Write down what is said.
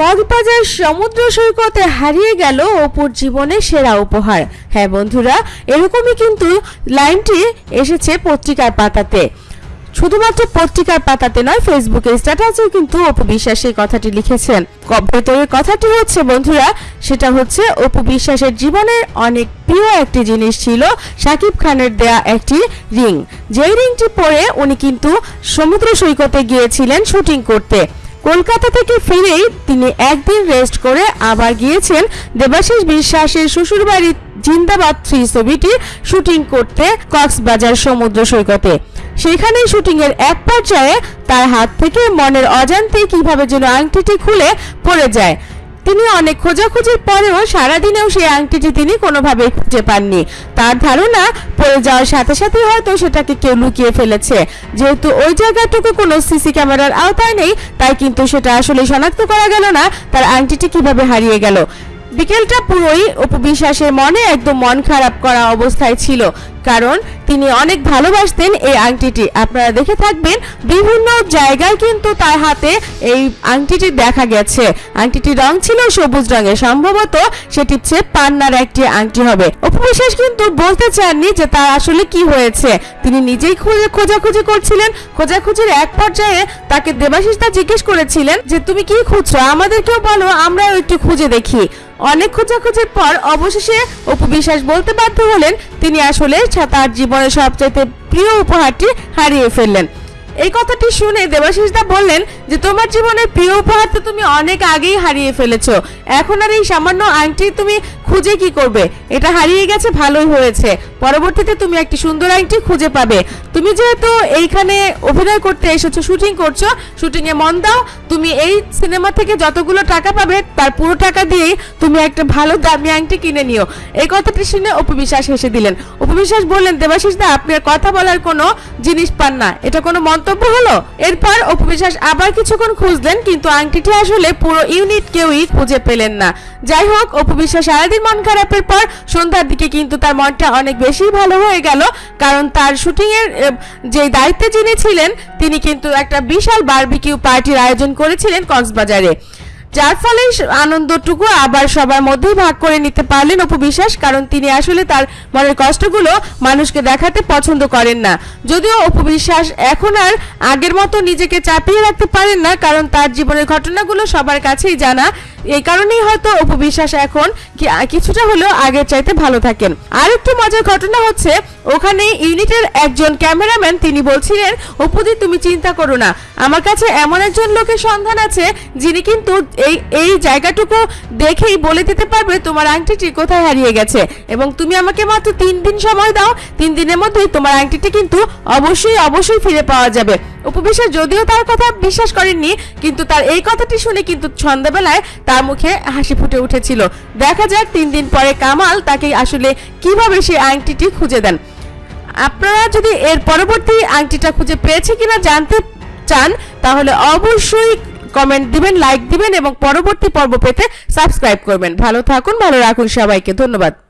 কক্সবাজার সমুদ্র সৈকতে হারিয়ে গেল অপুর জীবনের সেরা উপহার। হ্যাঁ বন্ধুরা, এরকমই কিন্তু লাইনটি এসেছে পত্রিকার পাতাতে। শুধুমাত্র পত্রিকার পাতাতে নয় ফেসবুকে স্ট্যাটাসেও কিন্তু অপু বিশ্বাস এই কথাটি লিখেছেন। ভেতরের কথাটি হচ্ছে, বন্ধুরা, সেটা হচ্ছে অপু বিশ্বাসের জীবনের অনেক প্রিয় একটি জিনিস ছিল শাকিব খানের দেয়া একটি রিং। যেই রিংটি পরে উনি কিন্তু সমুদ্র সৈকতে গিয়েছিলেন শুটিং করতে। কলকাতা থেকে ফিরেই তিনি একদিন রেস্ট করে আবার গিয়েছেন দেবাশিস বিশ্বাসের শ্বশুরবাড়ি জিন্দাবাদ থ্রি ছবিটি শুটিং করতে কক্সবাজার সমুদ্র সৈকতে। সেখানে শুটিং এর এক পর্যায়ে তার হাত থেকে মনের অজান্তে কীভাবে যেন আংটিটি খুলে পড়ে যায়। তিনি অনেক খোঁজাখুঁজির পরেও সারাদিনেও সেই আংটিটি তিনি কোনোভাবেই খুঁজে পাননি। তার ধারণা, পড়ে যাওয়ার সাথে সাথে হয়তো সেটাকে কেউ লুকিয়ে ফেলেছে। যেহেতু ওই জায়গাটুকু কোনো সিসি ক্যামেরার আওতায় নেই, তাই কিন্তু সেটা আসলে শনাক্ত করা গেল না, তার আংটিটি কীভাবে হারিয়ে গেল। বিকেলটা পুরোই উপবিশ্বাসের মনে একদম মন খারাপ করা অবস্থায় ছিল। কারণ তিনি অনেক ভালোবাসতেন এই আংটিটি। আপনারা দেখে থাকবেন বিভিন্ন জায়গায় কিন্তু তার হাতে এই আংটিটি দেখা গেছে। আংটিটির রং ছিল সবুজ রঙের। সম্ভবত সেটি হচ্ছে পান্নার একটি আংটি হবে। উপবিশ্বাস কিন্তু বলতে চাননি যে তার আসলে কি হয়েছে। তিনি নিজেই খুঁজে খোঁজাখুঁজি করছিলেন। খোঁজাখুঁজির এক পর্যায়ে তাকে দেবাশিস তা জিজ্ঞেস করেছিলেন যে, তুমি কি খুঁজছো? আমাদেরকেও বলো, আমরাও একটু খুঁজে দেখি। অনেক খোঁজাখুঁজির পর অবশেষে অপু বিশ্বাস বলতে বাধ্য হলেন, তিনি আসলে তার জীবনের সবচেয়ে প্রিয় উপহারটি হারিয়ে ফেললেন। এই কথাটি শুনে দেবাশিস দা বললেন যে, তোমার জীবনের প্রিয় উপহার তো তুমি অনেক আগেই হারিয়ে ফেলেছো। এখন আর এই সামান্য আংটি তুমি খুঁজে কি করবে? এটা হারিয়ে গেছে, ভালোই হয়েছে। পরবর্তীতে তুমি একটি সুন্দর আংটি খুঁজে পাবে। তুমি যেহেতু এইখানে অভিনয় করতে এসেছ, শুটিং করছ শুটিং এ মন দাও। তুমি এই সিনেমা থেকে যতগুলো টাকা পাবে, তার পুরো টাকা দিয়েই তুমি একটা ভালো দামি আংটি কিনে নিও। এই কথাটি শুনে অপবিশ্বাস হেসে দিলেন। অপবিশ্বাস বললেন দেবাশিস দা আপনি আর কথা বলার কোনো জিনিস পান না। এটা কোনো মন্তব্য হলো, এরপর অপবিশ্বাস আবার কিছুক্ষণ খুঁজলেন, কিন্তু আংটিটি আসলে পুরো ইউনিট কেউই খুঁজে পেলেন না। যাই হোক অপবিশ্বাস সারাদিন মন খারাপের পর সন্ধ্যার দিকে কিন্তু তার মনটা অনেক বেশি ভালো হয়ে গেল, কারণ তার শুটিংয়ের যে দায়িত্বে যিনি ছিলেন, তিনি কিন্তু একটা বিশাল বার্বিকিউ পার্টির আয়োজন করেছিলেন কক্সবাজারে। যার ফলে আনন্দটুকু আবার সবার মধ্যেই ভাগ করে নিতে পারলেন অপু বিশ্বাস, কারণ তিনি আসলে তার মনের কষ্টগুলো মানুষকে দেখাতে পছন্দ করেন না। যদিও অপু বিশ্বাস এখন আর আগের মতো নিজেকে চাপিয়ে রাখতে পারেন না, কারণ তার জীবনের ঘটনাগুলো সবার কাছেই জানা। এই কারণেই হয়তো অপু বিশ্বাস এখন কিছুটা হলেও আগের চাইতে ভালো থাকেন। আর একটু মজার ঘটনা হচ্ছে, ওখানে ইউনিটের একজন ক্যামেরাম্যান তিনি বলছিলেন, অপুদি, তুমি চিন্তা করো না। আমার কাছে এমন একজন লোকের সন্ধান আছে, যিনি কিন্তু এই এই জায়গাটুকু দেখেই বলে দিতে পারবে তোমার আংটিটি কোথায় হারিয়ে গেছে। এবং তুমি আমাকে মাত্র তিন দিন সময় দাও, তিন দিনের মধ্যেই তোমার আংটিটি কিন্তু অবশ্যই অবশ্যই ফিরে পাওয়া যাবে। উপবিশ্বাস যদিও তার কথা বিশ্বাস করেননি, কিন্তু তার এই কথাটি শুনে কিন্তু সন্ধ্যাবেলায় তার মুখে হাসি ফুটে উঠেছিল। দেখা যাক তিন দিন পরে কামাল তাকে আসলে কীভাবে সেই আংটিটি খুঁজে দেন। আপনারা যদি এর পরবর্তী আংটিটা খুঁজে পেয়েছে কিনা জানতে চান, তাহলে অবশ্যই কমেন্ট দিবেন লাইক দিবেন এবং পরবর্তী পর্ব পেতে সাবস্ক্রাইব করবেন। ভালো থাকুন, ভালো রাখুন সবাইকে। ধন্যবাদ।